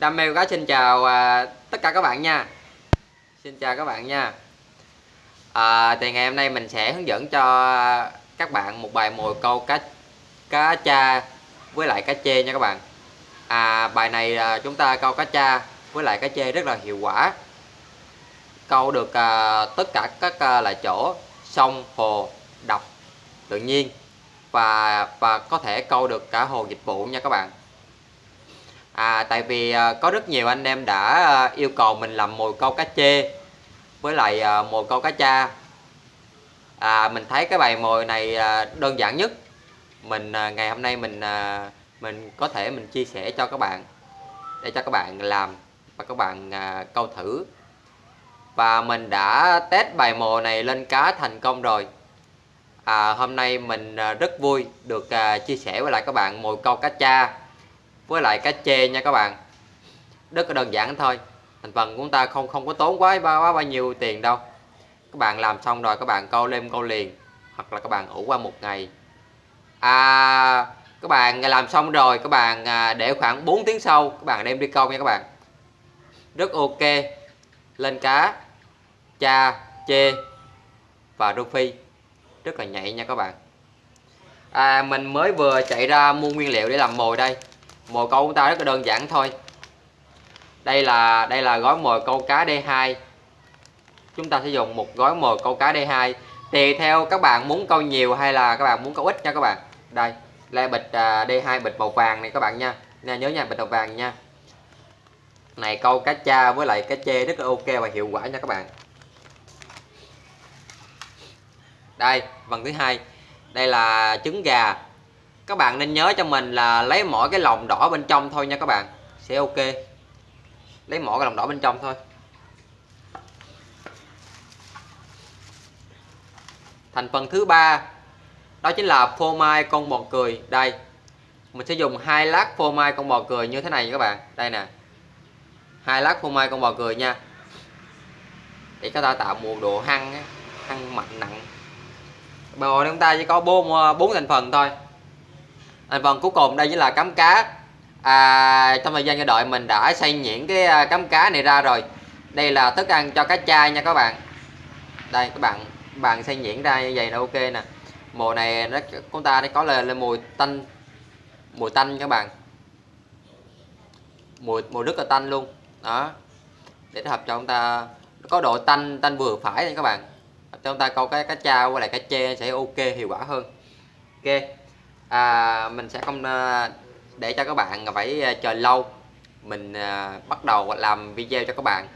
Đam mê cá xin chào à, tất cả các bạn nha. Xin chào các bạn nha. À, Thì ngày hôm nay mình sẽ hướng dẫn cho các bạn một bài mồi câu cá cá cha với lại cá chê nha các bạn. À, Bài này à, chúng ta câu cá cha với lại cá chê rất là hiệu quả. Câu được à, tất cả các à, là chỗ sông, hồ, đập tự nhiên và và có thể câu được cả hồ dịch vụ nha các bạn à, tại vì à, có rất nhiều anh em đã à, yêu cầu mình làm mồi câu cá chê với lại à, mồi câu cá cha. À, mình thấy cái bài mồi này à, đơn giản nhất. Mình à, ngày hôm nay mình à, mình có thể mình chia sẻ cho các bạn để cho các bạn làm và các bạn à, câu thử. Và mình đã test bài mồi này lên cá thành công rồi. À, hôm nay mình à, rất vui được à, chia sẻ với lại các bạn mồi câu cá cha với lại cá chê nha các bạn. Rất là đơn giản thôi. Thành phần của chúng ta không không có tốn quá quá, quá bao nhiêu tiền đâu. Các bạn làm xong rồi các bạn câu lên câu liền. Hoặc là các bạn ủ qua một ngày. À các bạn làm xong rồi các bạn à, để khoảng 4 tiếng sau các bạn đem đi câu nha các bạn. Rất ok. Lên cá cha chê và rô phi rất là nhạy nha các bạn. À, mình mới vừa chạy ra mua nguyên liệu để làm mồi đây mồi câu của ta rất là đơn giản thôi. Đây là đây là gói mồi câu cá D2 chúng ta sẽ dùng một gói mồi câu cá D2 tùy theo các bạn muốn câu nhiều hay là các bạn muốn câu ít nha các bạn. Đây là bịch à, D2 bịch màu vàng này các bạn nha. Nha nhớ nha, bịch màu vàng nha. Này, câu cá cha với lại cá chê rất là ok và hiệu quả nha các bạn. Đây, phần thứ hai. Đây là trứng gà các bạn nên nhớ cho mình là lấy mỗi cái lòng đỏ bên trong thôi nha các bạn. Sẽ ok. Lấy mỗi cái lòng đỏ bên trong thôi. Thành phần thứ ba, đó chính là phô mai con bò cười. Đây, mình sẽ dùng hai lát phô mai con bò cười như thế này các bạn. Đây nè. Hai lát phô mai con bò cười nha. Để chúng ta tạo một độ hăng hăng mạnh nặng. Bò chúng ta chỉ có bốn ờ, bốn thành phần thôi thành phần cuối cùng đây chính là cắm cá. À, trong thời gian chờ đợi mình đã xây nhuyễn cái à, cắm cá này ra rồi. Đây là thức ăn cho cá chai nha các bạn. Đây các bạn bạn xây nhuyễn ra như vậy là ok nè. Mùa này nó chúng ta có lên, lên mùi tanh mùi tanh các bạn. Mùi mùi rất là tanh luôn. Đó. Để hợp cho chúng ta có độ tanh tanh vừa phải nha các bạn. Cho chúng ta câu cái cá trao với lại cá chê sẽ ok hiệu quả hơn. Ok à, mình sẽ không ờ, để cho các bạn phải ờ, chờ lâu. Mình à, bắt đầu làm video cho các bạn.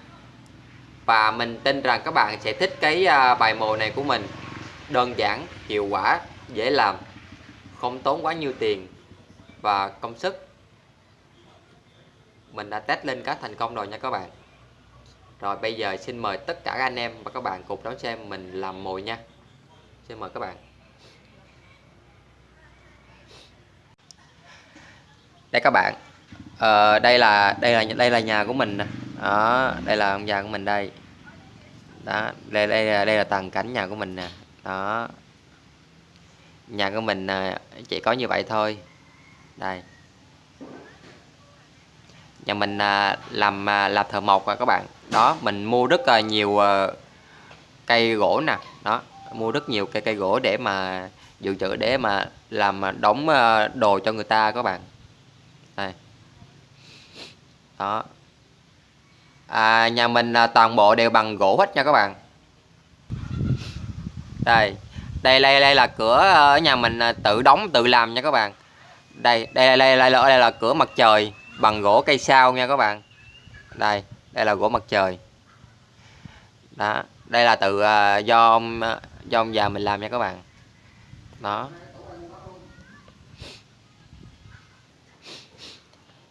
Và mình tin rằng các bạn sẽ thích cái bài mồi này của mình. Đơn giản hiệu quả dễ làm không tốn quá nhiều tiền và công sức. Mình đã test lên cá thành công rồi nha các bạn. Rồi bây giờ xin mời tất cả anh em và các bạn cùng đón xem mình làm mồi nha. Xin mời các bạn. Đây các bạn. Ờ, đây là đây là đây là nhà của mình đó đây là ông già của mình đây. Đó đây đây là đây là tầng cảnh nhà của mình nè. Đó. Nhà của mình à, chỉ có như vậy thôi. Đây. Nhà mình à, làm à, làm thợ mộc các bạn. Đó mình mua rất là nhiều cây gỗ nè. Đó mua rất nhiều cây cây gỗ để mà dự trữ để mà làm đóng đồ cho người ta các bạn đây. Đó. À, nhà mình à, toàn bộ đều bằng gỗ hết nha các bạn. Đây. Đây đây đây là cửa à, ở nhà mình à, tự đóng tự làm nha các bạn. Đây đây đây đây là đây là cửa mặt trời bằng gỗ cây sao nha các bạn. Đây đây là gỗ mặt trời. Đó. Đây là tự à, do ông do ông già mình làm nha các bạn. Đó.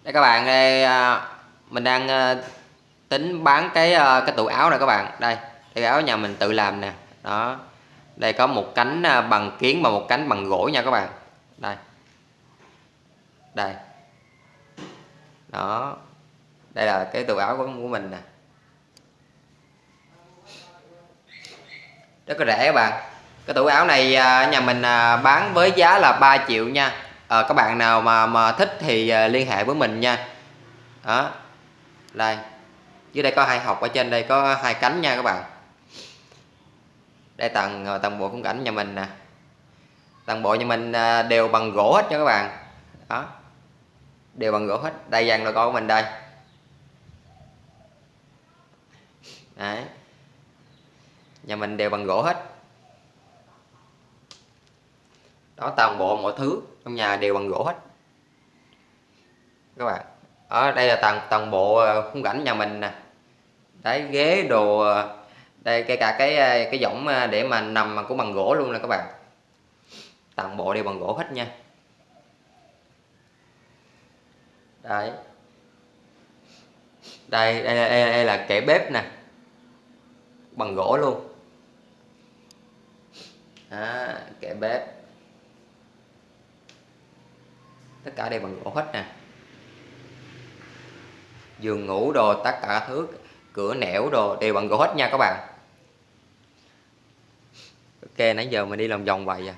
Đây các bạn đây à, mình đang à, tính bán cái à, cái tủ áo này các bạn. Đây cái áo nhà mình tự làm nè. Đó đây có một cánh bằng kiến và một cánh bằng gỗ nha các bạn. Đây. Đây. Đó đây là cái tủ áo của, của mình nè. Rất là rẻ các bạn. Cái tủ áo này nhà mình bán với giá là 3 triệu nha. Ờ, à, các bạn nào mà mà thích thì à, liên hệ với mình nha. Đó. Đây. Dưới đây có hai học ở trên đây có hai cánh nha các bạn. Đây tầng ờ, tầng bộ khung cảnh nhà mình nè. Toàn bộ nhà mình à, đều bằng gỗ hết nha các bạn. Đó. Đều bằng gỗ hết. Đây dàn logo của mình đây. Đấy. Nhà mình đều bằng gỗ hết. Đó toàn bộ mọi thứ trong nhà đều bằng gỗ hết. Các bạn ở đây là toàn toàn bộ ờ, khung cảnh nhà mình nè. Đấy ghế đồ ờ, đây kể cả cái ờ, cái võng để mà nằm mà cũng bằng gỗ luôn nè các bạn. Toàn bộ đều bằng gỗ hết nha. Đấy. Đây đây, đây, đây là kệ bếp nè. Bằng gỗ luôn. À, kệ bếp tất cả đều bằng gỗ hết nè. Giường ngủ đồ tất cả thứ cửa nẻo đồ đều bằng gỗ hết nha các bạn. Ok nãy giờ mình đi lòng vòng vậy à?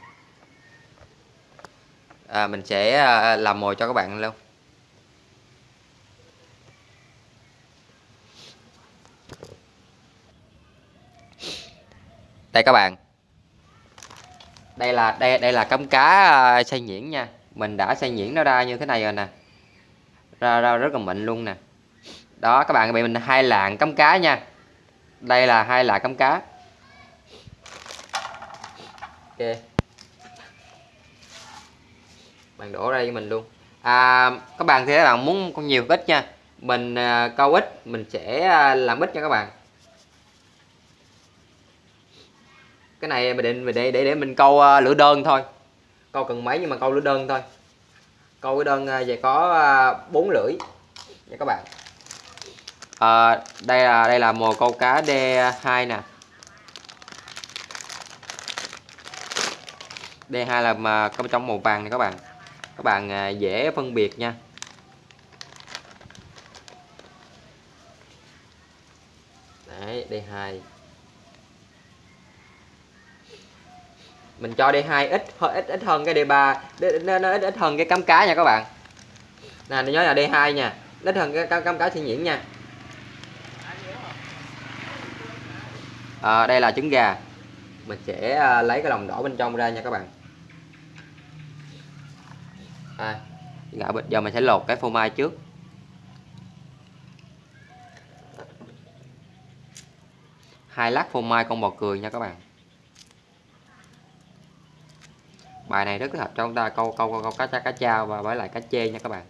À, mình sẽ à, làm mồi cho các bạn luôn. Đây các bạn. Đây là đây đây là cắm cá à, xay nhuyễn nha mình đã xay nhuyễn nó ra như thế này rồi nè. Ra ra rất là mịn luôn nè. Đó các bạn bị mình hai lạng cắm cá nha. Đây là hai lạng cắm cá. Ok. Bạn đổ ra cho mình luôn. À, các bạn thì các bạn muốn con nhiều ít nha. Mình à, câu ít mình sẽ à, làm ít cho các bạn. Cái này mình định để để để mình câu à, lửa đơn thôi câu cần mấy nhưng mà câu lửa đơn thôi. Câu cái đơn à, về có à, bốn lưỡi nha các bạn. À, đây là đây là mồi câu cá D2 nè. D2 là mà có trong màu vàng này các bạn. Các bạn à, dễ phân biệt nha. Đấy D2 mình cho D2 ít ít ít hơn cái D3 nó, nó ít ít hơn cái cắm cá nha các bạn. Nè nhớ là D2 nha. Ít hơn cái cắm, cắm cá thiên nhuyễn nha. À, đây là trứng gà. Mình sẽ ờ, lấy cái lòng đỏ bên trong ra nha các bạn. À, bây giờ mình sẽ lột cái phô mai trước. Hai lát phô mai con bò cười nha các bạn. Bài này rất thích hợp cho chúng ta câu câu câu, câu cá cha cá cha và với lại cá chê nha các bạn.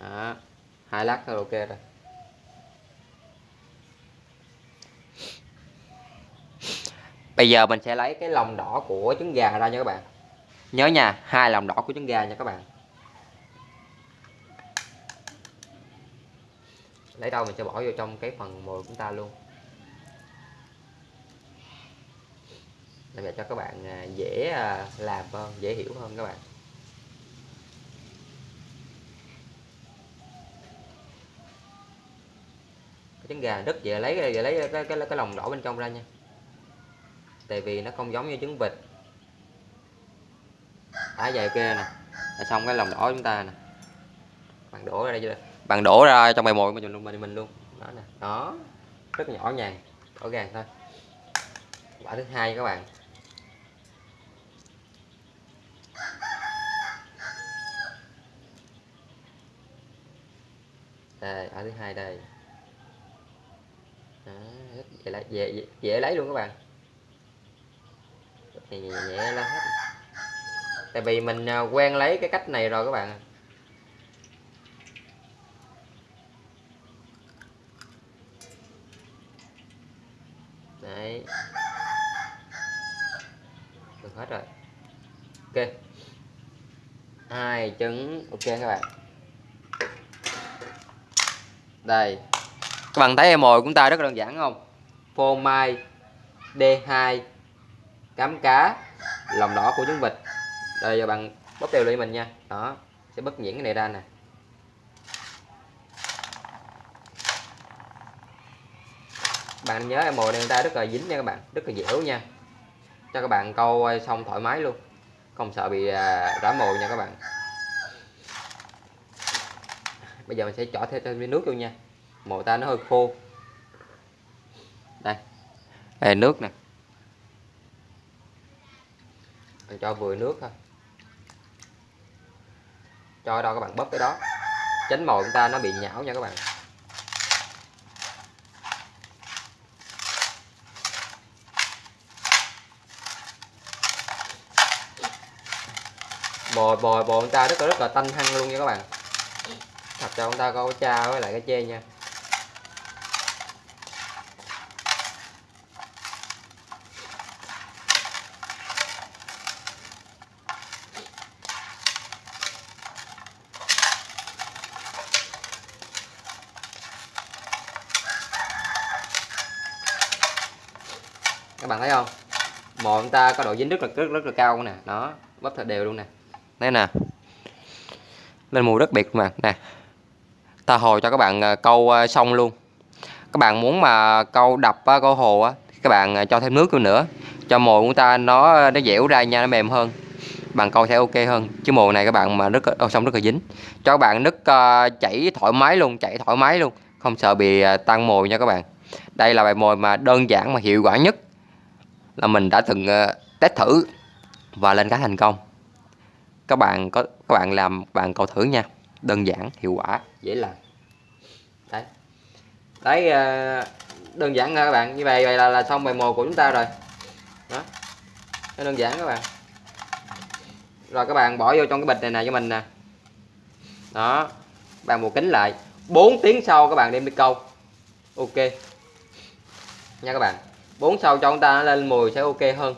Đó, hai lát thôi ok rồi. Bây giờ mình sẽ lấy cái lòng đỏ của trứng gà ra nha các bạn. Nhớ nha hai lòng đỏ của trứng gà nha các bạn. Lấy đâu mình sẽ bỏ vô trong cái phần mồi của chúng ta luôn. Để cho các bạn à, dễ à, làm hơn dễ hiểu hơn các bạn. Cái trứng gà đứt dễ lấy dễ lấy cái, cái, cái lòng đỏ bên trong ra nha. Tại vì nó không giống như trứng vịt. Thả về kia nè. Là xong cái lòng đỏ chúng ta nè. Bạn đổ ra đây chưa bạn đổ ra trong bài mồi mình luôn mình mình luôn đó nè đó rất nhỏ nhàng rõ ràng thôi quả thứ hai các bạn đây ở thứ hai đây đó, dễ, lấy, dễ, dễ lấy luôn các bạn nhẹ nhẹ, nhẹ lên hết tại vì mình quen lấy cái cách này rồi các bạn đấy. Được hết rồi. Ok. Hai trứng. Ok các bạn. Đây. Các bạn thấy em mồi của chúng ta rất đơn giản không? Phô mai D2 cám cá, lòng đỏ của trứng vịt. Đây, giờ bạn bóp đều lên mình nha. Đó. Sẽ bớt nhuyễn cái này ra nè. Bạn nhớ em mồi này người ta rất là dính nha các bạn, rất là dẻo nha. Cho các bạn câu xong thoải mái luôn. Không sợ bị à, rã mồi nha các bạn. Bây giờ mình sẽ chỏ thêm thêm nước luôn nha. Mồi ta nó hơi khô. Đây. Đây, nước nè. Mình cho vừa nước thôi. Cho đâu các bạn bóp cái đó. Tránh mồi chúng ta nó bị nhão nha các bạn. Bò bò bò ông ta rất là rất là tanh hăng luôn nha các bạn. Thật cho ông ta có cha với lại cái chê nha. Các bạn thấy không? Mồi chúng ta có độ dính rất là, rất rất là cao nè. Nó bắp thật đều luôn nè đây nè. Lên mùi rất biệt mà. Nè. Ta hồi cho các bạn à, câu à, xong luôn. Các bạn muốn mà câu đập à, câu hồ á các bạn cho thêm nước luôn nữa. Cho mồi của ta nó nó dẻo ra nha nó mềm hơn. Bằng câu sẽ ok hơn. Chứ mồi này các bạn mà rất oh, xong rất là dính. Cho các bạn nước uh, chảy thoải mái luôn chảy thoải mái luôn. Không sợ bị uh, tăng mồi nha các bạn. Đây là bài mồi mà đơn giản mà hiệu quả nhất là mình đã từng uh, test thử và lên cá thành công các bạn có các bạn làm bạn cầu thử nha. Đơn giản hiệu quả. Dễ làm. Đấy. Đấy ờ, đơn giản nha các bạn. Như vậy vậy là, là xong bài mồi của chúng ta rồi. Đó. Nó đơn giản các bạn. Rồi các bạn bỏ vô trong cái bịch này nè cho mình nè. Đó. Bạn buộc kính lại. 4 tiếng sau các bạn đem đi câu. Ok. Nha các bạn. 4 sau cho chúng ta lên mùi sẽ ok hơn.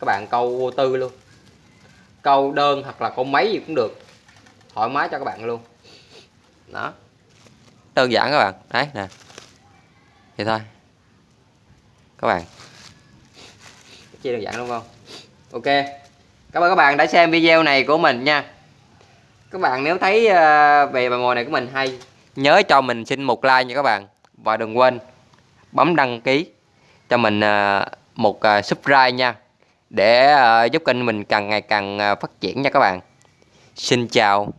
Các bạn câu vô tư luôn câu đơn hoặc là câu máy gì cũng được. Thoải mái cho các bạn luôn. Đó. Đơn giản các bạn. Đấy, nè. Vậy thôi. Các bạn. Chia đơn giản đúng không? Ok. Cảm ơn các bạn đã xem video này của mình nha. Các bạn nếu thấy ờ, về bài mồi này của mình hay, nhớ cho mình xin một like nha các bạn. Và đừng quên bấm đăng ký cho mình ờ, một ờ, subscribe nha để ờ, giúp kênh mình càng ngày càng ờ, phát triển nha các bạn. Xin chào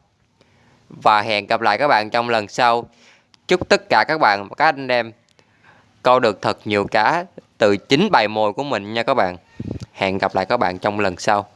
và hẹn gặp lại các bạn trong lần sau. Chúc tất cả các bạn và các anh em câu được thật nhiều cá từ chính bài mồi của mình nha các bạn. Hẹn gặp lại các bạn trong lần sau.